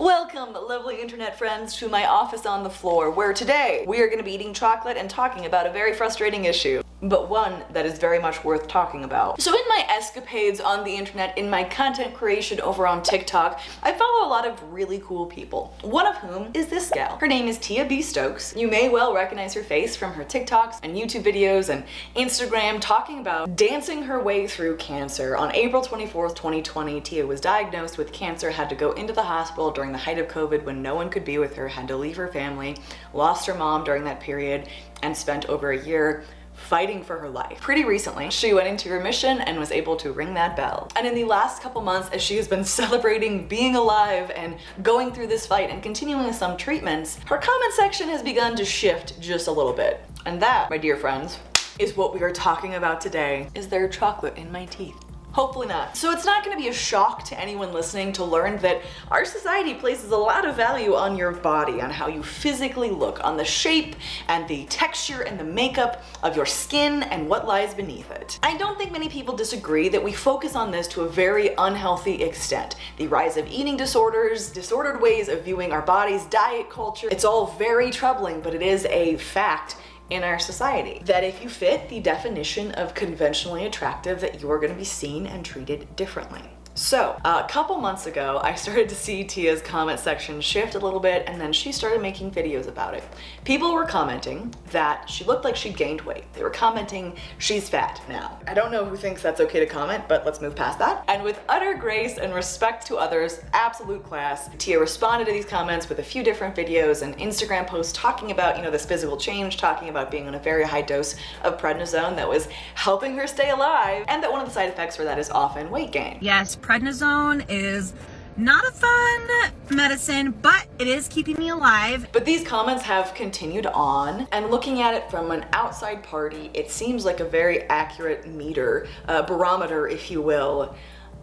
Welcome, lovely internet friends, to my office on the floor, where today we are going to be eating chocolate and talking about a very frustrating issue but one that is very much worth talking about. So in my escapades on the internet, in my content creation over on TikTok, I follow a lot of really cool people, one of whom is this gal. Her name is Tia B. Stokes. You may well recognize her face from her TikToks and YouTube videos and Instagram talking about dancing her way through cancer. On April 24th, 2020, Tia was diagnosed with cancer, had to go into the hospital during the height of COVID when no one could be with her, had to leave her family, lost her mom during that period, and spent over a year fighting for her life. Pretty recently, she went into remission and was able to ring that bell. And in the last couple months, as she has been celebrating being alive and going through this fight and continuing some treatments, her comment section has begun to shift just a little bit. And that, my dear friends, is what we are talking about today. Is there chocolate in my teeth? Hopefully not. So it's not going to be a shock to anyone listening to learn that our society places a lot of value on your body, on how you physically look, on the shape and the texture and the makeup of your skin and what lies beneath it. I don't think many people disagree that we focus on this to a very unhealthy extent. The rise of eating disorders, disordered ways of viewing our bodies, diet culture, it's all very troubling, but it is a fact in our society. That if you fit the definition of conventionally attractive, that you're gonna be seen and treated differently. So a couple months ago, I started to see Tia's comment section shift a little bit and then she started making videos about it. People were commenting that she looked like she gained weight. They were commenting she's fat now. I don't know who thinks that's okay to comment, but let's move past that. And with utter grace and respect to others, absolute class, Tia responded to these comments with a few different videos and Instagram posts talking about, you know, this physical change, talking about being on a very high dose of prednisone that was helping her stay alive and that one of the side effects for that is often weight gain. Yes, prednisone is not a fun medicine, but it is keeping me alive. But these comments have continued on, and looking at it from an outside party, it seems like a very accurate meter, uh, barometer, if you will,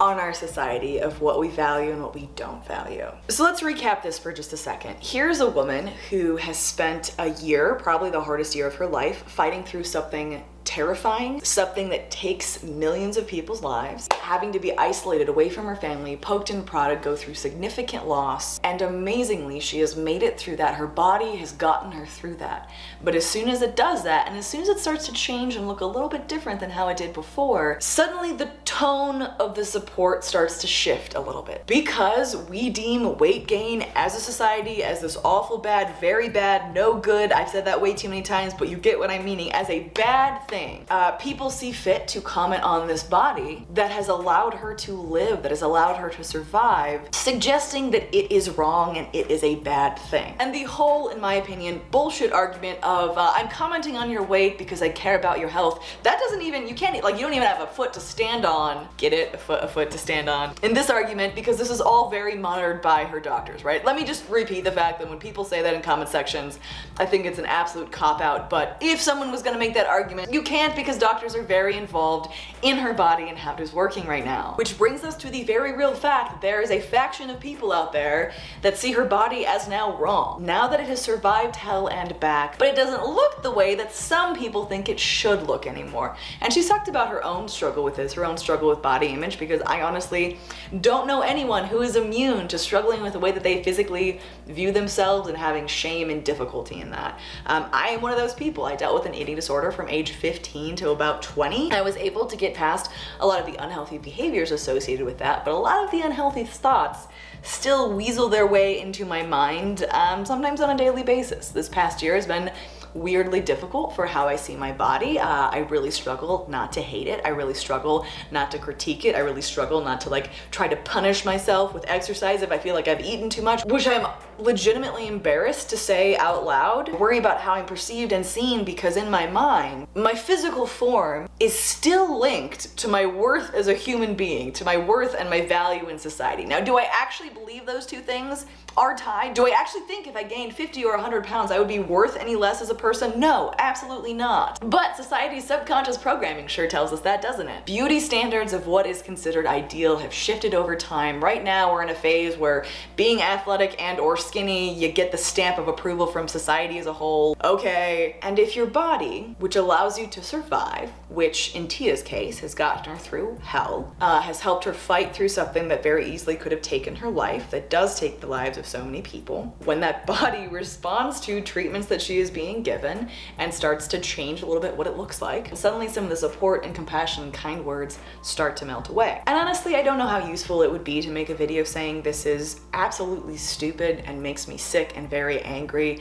on our society of what we value and what we don't value. So let's recap this for just a second. Here's a woman who has spent a year, probably the hardest year of her life, fighting through something terrifying, something that takes millions of people's lives, having to be isolated away from her family, poked and prodded, go through significant loss, and amazingly, she has made it through that. Her body has gotten her through that. But as soon as it does that, and as soon as it starts to change and look a little bit different than how it did before, suddenly the tone of the support starts to shift a little bit. Because we deem weight gain as a society as this awful bad, very bad, no good, I've said that way too many times, but you get what I'm meaning, as a bad thing thing. Uh, people see fit to comment on this body that has allowed her to live, that has allowed her to survive, suggesting that it is wrong and it is a bad thing. And the whole, in my opinion, bullshit argument of uh, I'm commenting on your weight because I care about your health, that doesn't even, you can't, like you don't even have a foot to stand on. Get it? A foot, a foot to stand on. In this argument, because this is all very monitored by her doctors, right? Let me just repeat the fact that when people say that in comment sections, I think it's an absolute cop-out, but if someone was gonna make that argument, you can't because doctors are very involved in her body and how it is working right now. Which brings us to the very real fact that there is a faction of people out there that see her body as now wrong. Now that it has survived hell and back, but it doesn't look the way that some people think it should look anymore. And she's talked about her own struggle with this, her own struggle with body image, because I honestly don't know anyone who is immune to struggling with the way that they physically view themselves and having shame and difficulty in that. Um, I am one of those people. I dealt with an eating disorder from age 15 15 to about 20. I was able to get past a lot of the unhealthy behaviors associated with that, but a lot of the unhealthy thoughts still weasel their way into my mind, um, sometimes on a daily basis. This past year has been weirdly difficult for how I see my body. Uh, I really struggle not to hate it. I really struggle not to critique it. I really struggle not to like try to punish myself with exercise if I feel like I've eaten too much, which I'm legitimately embarrassed to say out loud. I worry about how I'm perceived and seen because in my mind, my physical form is still linked to my worth as a human being, to my worth and my value in society. Now, do I actually believe those two things are tied? Do I actually think if I gained 50 or 100 pounds, I would be worth any less as a person? No, absolutely not. But society's subconscious programming sure tells us that, doesn't it? Beauty standards of what is considered ideal have shifted over time. Right now we're in a phase where being athletic and or skinny, you get the stamp of approval from society as a whole. Okay. And if your body, which allows you to survive, which in Tia's case has gotten her through hell, uh, has helped her fight through something that very easily could have taken her life, that does take the lives of so many people. When that body responds to treatments that she is being given and starts to change a little bit what it looks like, suddenly some of the support and compassion and kind words start to melt away. And honestly, I don't know how useful it would be to make a video saying this is absolutely stupid and makes me sick and very angry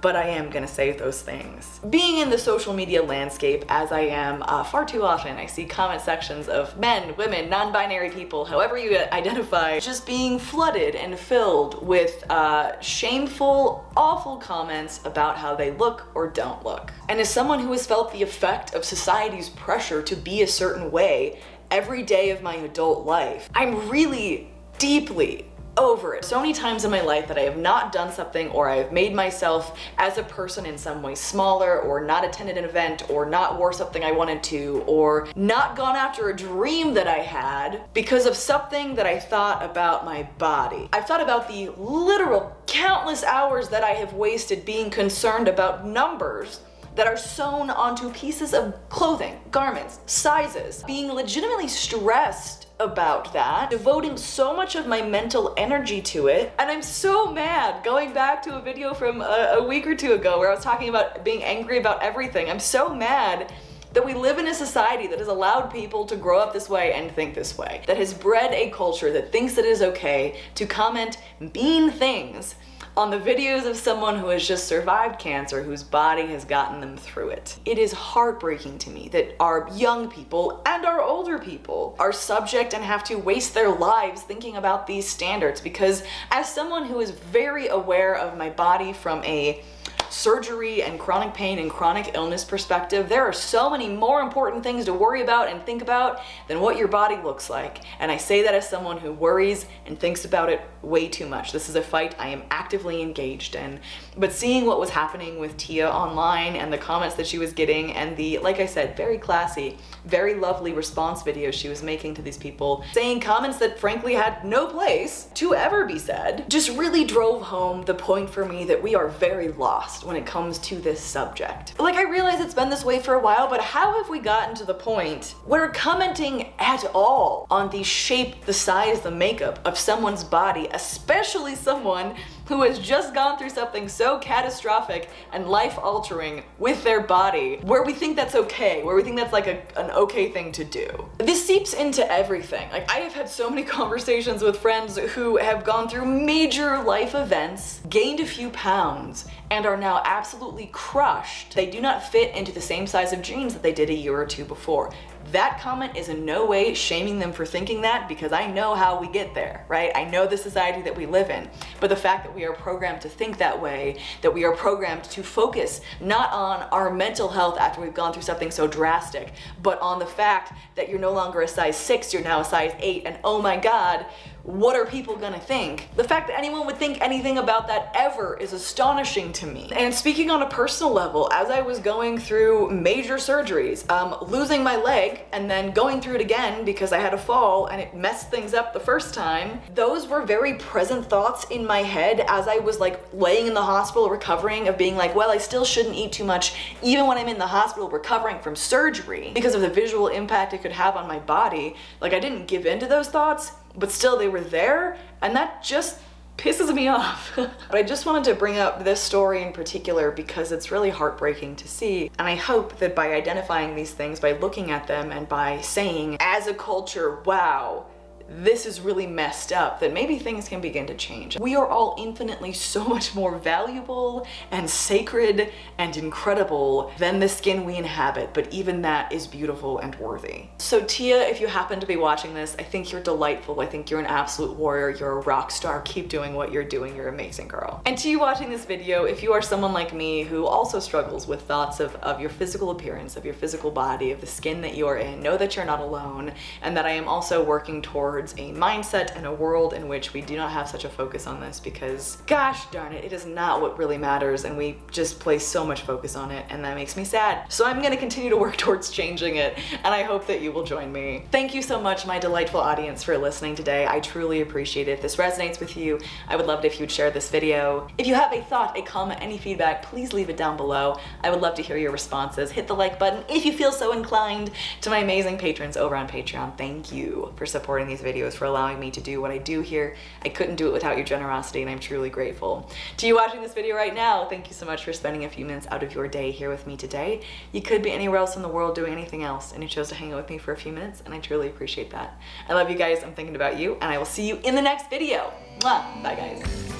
but I am gonna say those things. Being in the social media landscape as I am uh, far too often, I see comment sections of men, women, non-binary people, however you identify, just being flooded and filled with uh, shameful, awful comments about how they look or don't look. And as someone who has felt the effect of society's pressure to be a certain way every day of my adult life, I'm really deeply over it. So many times in my life that I have not done something or I have made myself as a person in some way smaller or not attended an event or not wore something I wanted to or not gone after a dream that I had because of something that I thought about my body. I've thought about the literal countless hours that I have wasted being concerned about numbers that are sewn onto pieces of clothing, garments, sizes, being legitimately stressed about that, devoting so much of my mental energy to it. And I'm so mad going back to a video from a, a week or two ago where I was talking about being angry about everything. I'm so mad that we live in a society that has allowed people to grow up this way and think this way, that has bred a culture that thinks it is okay to comment mean things on the videos of someone who has just survived cancer, whose body has gotten them through it. It is heartbreaking to me that our young people and our older people are subject and have to waste their lives thinking about these standards because as someone who is very aware of my body from a surgery and chronic pain and chronic illness perspective, there are so many more important things to worry about and think about than what your body looks like. And I say that as someone who worries and thinks about it way too much. This is a fight I am actively engaged in. But seeing what was happening with Tia online and the comments that she was getting and the, like I said, very classy, very lovely response videos she was making to these people, saying comments that frankly had no place to ever be said, just really drove home the point for me that we are very lost when it comes to this subject. Like I realize it's been this way for a while, but how have we gotten to the point where commenting at all on the shape, the size, the makeup of someone's body, especially someone who has just gone through something so catastrophic and life-altering with their body, where we think that's okay, where we think that's like a, an okay thing to do. This seeps into everything. Like I have had so many conversations with friends who have gone through major life events, gained a few pounds, and are now absolutely crushed. They do not fit into the same size of jeans that they did a year or two before. That comment is in no way shaming them for thinking that because I know how we get there, right? I know the society that we live in. But the fact that we are programmed to think that way, that we are programmed to focus not on our mental health after we've gone through something so drastic, but on the fact that you're no longer a size six, you're now a size eight, and oh my God, what are people gonna think? The fact that anyone would think anything about that ever is astonishing to me. And speaking on a personal level, as I was going through major surgeries, um, losing my leg and then going through it again because I had a fall and it messed things up the first time, those were very present thoughts in my head as I was like laying in the hospital recovering of being like, well, I still shouldn't eat too much even when I'm in the hospital recovering from surgery because of the visual impact it could have on my body. Like I didn't give in to those thoughts but still they were there and that just pisses me off. but I just wanted to bring up this story in particular because it's really heartbreaking to see. And I hope that by identifying these things, by looking at them and by saying, as a culture, wow, this is really messed up, that maybe things can begin to change. We are all infinitely so much more valuable and sacred and incredible than the skin we inhabit, but even that is beautiful and worthy. So Tia, if you happen to be watching this, I think you're delightful. I think you're an absolute warrior. You're a rock star. Keep doing what you're doing. You're amazing girl. And to you watching this video, if you are someone like me who also struggles with thoughts of, of your physical appearance, of your physical body, of the skin that you are in, know that you're not alone and that I am also working towards towards a mindset and a world in which we do not have such a focus on this because gosh darn it, it is not what really matters and we just place so much focus on it and that makes me sad. So I'm gonna continue to work towards changing it and I hope that you will join me. Thank you so much my delightful audience for listening today. I truly appreciate it. If this resonates with you, I would love it if you'd share this video. If you have a thought, a comment, any feedback, please leave it down below. I would love to hear your responses. Hit the like button if you feel so inclined. To my amazing patrons over on Patreon, thank you for supporting these videos, for allowing me to do what I do here. I couldn't do it without your generosity and I'm truly grateful. To you watching this video right now, thank you so much for spending a few minutes out of your day here with me today. You could be anywhere else in the world doing anything else and you chose to hang out with me for a few minutes and I truly appreciate that. I love you guys, I'm thinking about you, and I will see you in the next video. Mwah. Bye guys.